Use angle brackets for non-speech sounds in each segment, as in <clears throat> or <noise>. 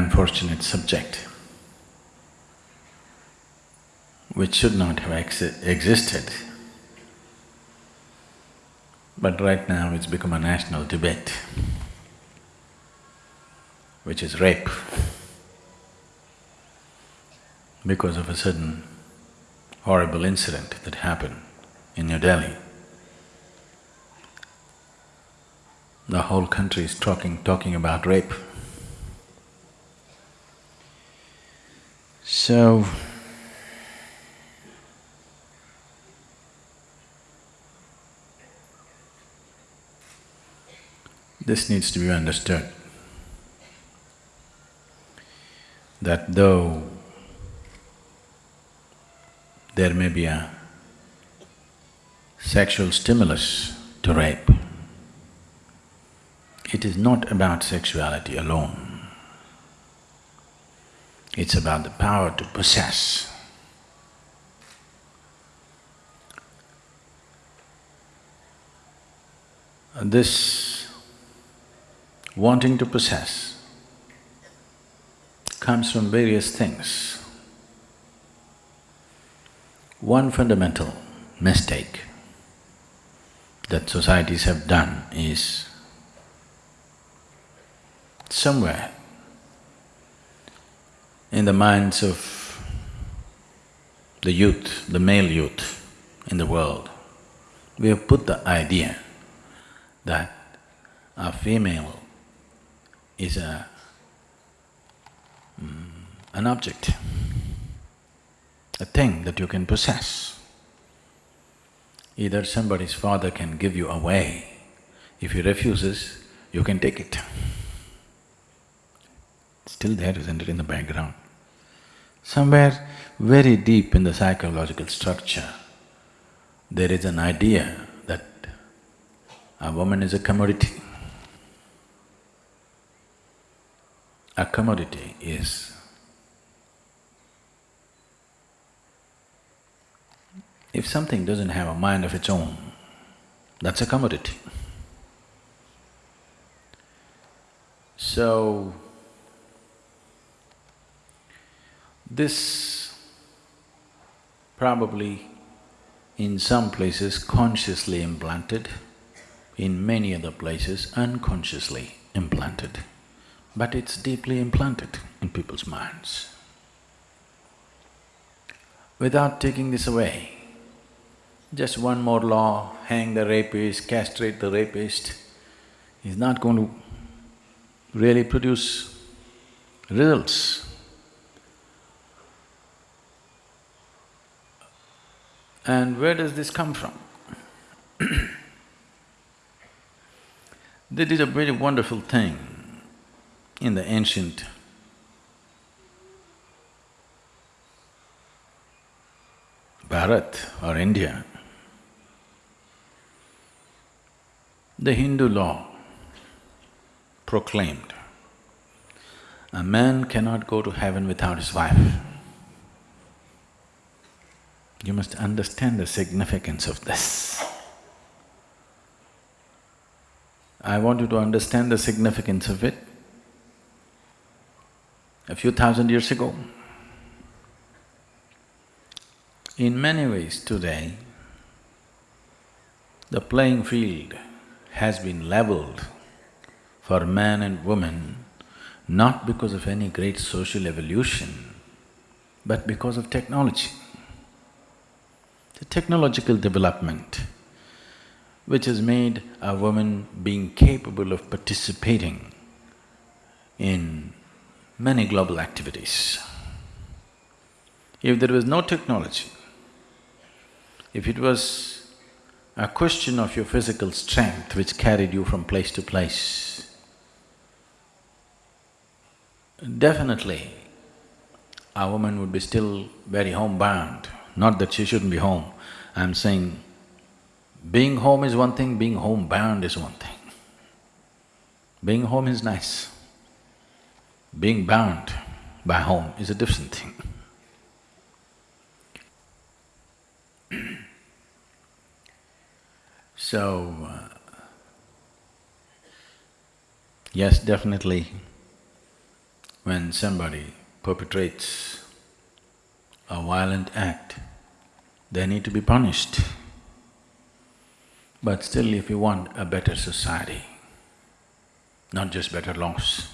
unfortunate subject which should not have exi existed. But right now it's become a national debate, which is rape. Because of a certain horrible incident that happened in New Delhi. The whole country is talking… talking about rape. So, this needs to be understood that though there may be a sexual stimulus to rape, it is not about sexuality alone. It's about the power to possess. This wanting to possess comes from various things. One fundamental mistake that societies have done is somewhere in the minds of the youth, the male youth in the world, we have put the idea that a female is a… Mm, an object, a thing that you can possess. Either somebody's father can give you away, if he refuses, you can take it. Still there, isn't it, in the background? Somewhere very deep in the psychological structure, there is an idea that a woman is a commodity. A commodity is if something doesn't have a mind of its own, that's a commodity. So, this probably in some places consciously implanted, in many other places unconsciously implanted but it's deeply implanted in people's minds. Without taking this away, just one more law, hang the rapist, castrate the rapist, is not going to really produce results. And where does this come from? they did a very wonderful thing in the ancient Bharat or India, the Hindu law proclaimed, a man cannot go to heaven without his wife. You must understand the significance of this. I want you to understand the significance of it a few thousand years ago. In many ways today, the playing field has been leveled for man and woman not because of any great social evolution, but because of technology. The technological development which has made a woman being capable of participating in many global activities. If there was no technology, if it was a question of your physical strength which carried you from place to place, definitely a woman would be still very homebound, not that she shouldn't be home. I'm saying being home is one thing, being homebound is one thing. Being home is nice. Being bound by home is a different thing. <clears throat> so, uh, yes, definitely when somebody perpetrates a violent act, they need to be punished. But still if you want a better society, not just better laws,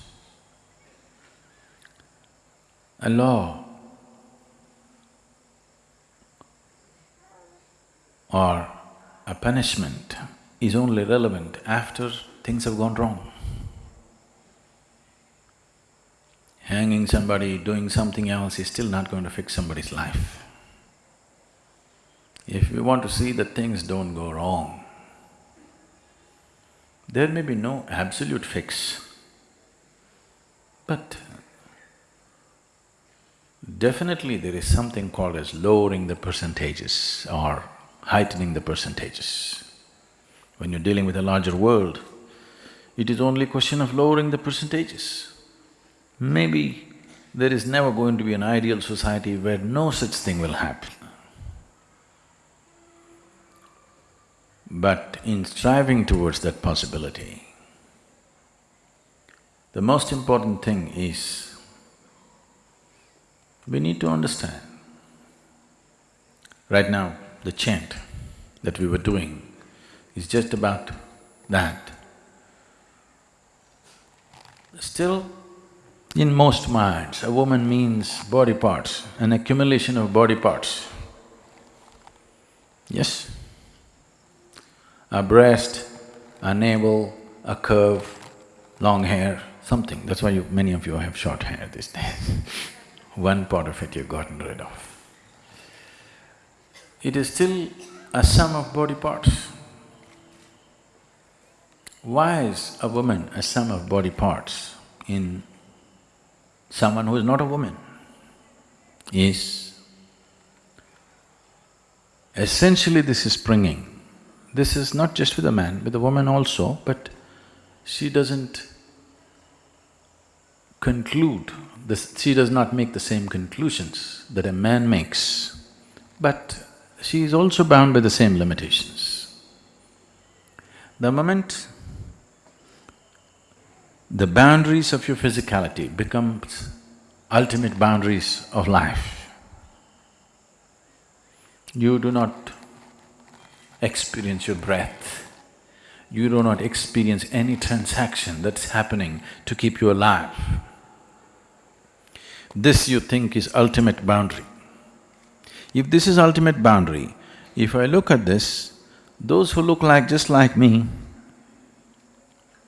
a law or a punishment is only relevant after things have gone wrong. Hanging somebody, doing something else is still not going to fix somebody's life. If we want to see that things don't go wrong, there may be no absolute fix, but definitely there is something called as lowering the percentages or heightening the percentages. When you're dealing with a larger world, it is only a question of lowering the percentages. Maybe there is never going to be an ideal society where no such thing will happen. But in striving towards that possibility, the most important thing is we need to understand. Right now, the chant that we were doing is just about that. Still, in most minds, a woman means body parts, an accumulation of body parts. Yes? A breast, a navel, a curve, long hair, something. That's why you, many of you have short hair these days. <laughs> One part of it you've gotten rid of. It is still a sum of body parts. Why is a woman a sum of body parts in someone who is not a woman is essentially this is springing. This is not just with a man, with a woman also, but she doesn't conclude, this, she does not make the same conclusions that a man makes, but she is also bound by the same limitations. The moment the boundaries of your physicality becomes ultimate boundaries of life. You do not experience your breath, you do not experience any transaction that's happening to keep you alive. This you think is ultimate boundary. If this is ultimate boundary, if I look at this, those who look like just like me,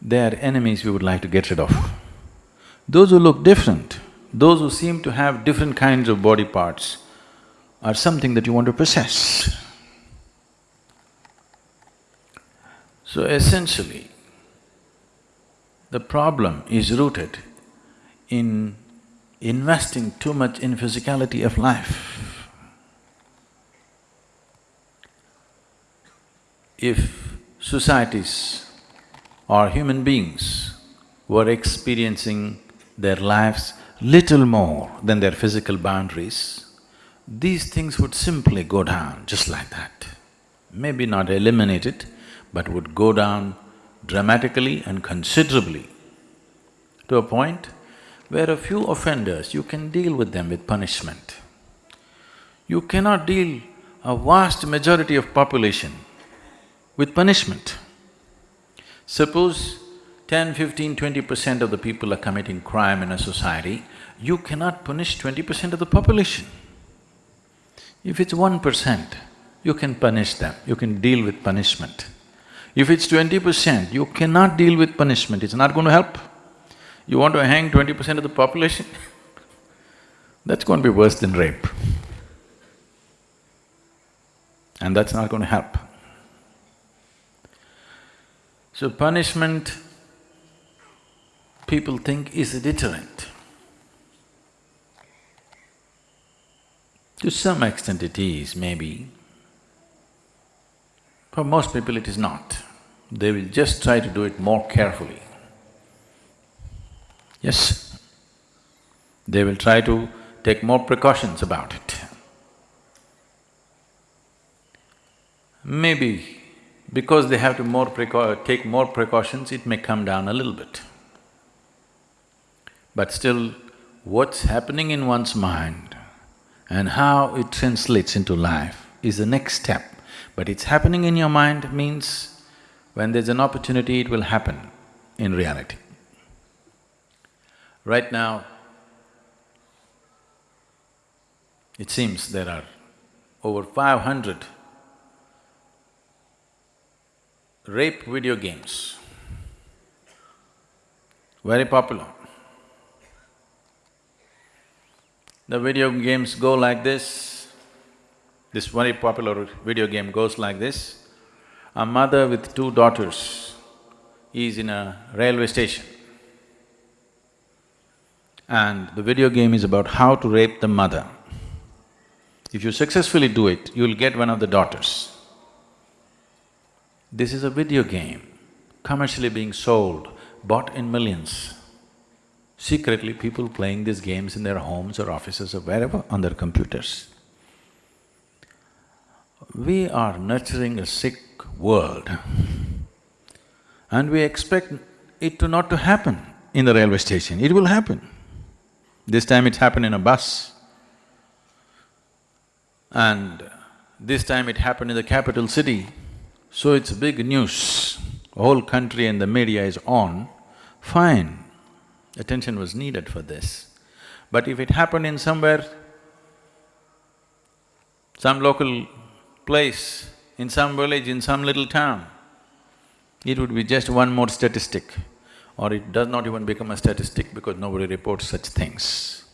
they are enemies we would like to get rid of. Those who look different, those who seem to have different kinds of body parts are something that you want to possess. So essentially, the problem is rooted in investing too much in physicality of life. If societies or human beings were experiencing their lives little more than their physical boundaries, these things would simply go down just like that. Maybe not eliminate it, but would go down dramatically and considerably to a point where a few offenders, you can deal with them with punishment. You cannot deal a vast majority of population with punishment. Suppose 10, 15, 20 percent of the people are committing crime in a society, you cannot punish twenty percent of the population. If it's one percent, you can punish them, you can deal with punishment. If it's twenty percent, you cannot deal with punishment, it's not going to help. You want to hang twenty percent of the population <laughs> that's going to be worse than rape. And that's not going to help. So punishment, people think is a deterrent. To some extent it is, maybe. For most people it is not. They will just try to do it more carefully. Yes, they will try to take more precautions about it. Maybe because they have to more take more precautions, it may come down a little bit. But still, what's happening in one's mind and how it translates into life is the next step. But it's happening in your mind means when there's an opportunity, it will happen in reality. Right now, it seems there are over 500 rape video games, very popular. The video games go like this, this very popular video game goes like this. A mother with two daughters is in a railway station and the video game is about how to rape the mother. If you successfully do it, you'll get one of the daughters. This is a video game, commercially being sold, bought in millions. Secretly, people playing these games in their homes or offices or wherever on their computers. We are nurturing a sick world and we expect it to not to happen in the railway station. It will happen. This time it happened in a bus. And this time it happened in the capital city, so it's big news. Whole country and the media is on, fine, attention was needed for this. But if it happened in somewhere, some local place, in some village, in some little town, it would be just one more statistic or it does not even become a statistic because nobody reports such things.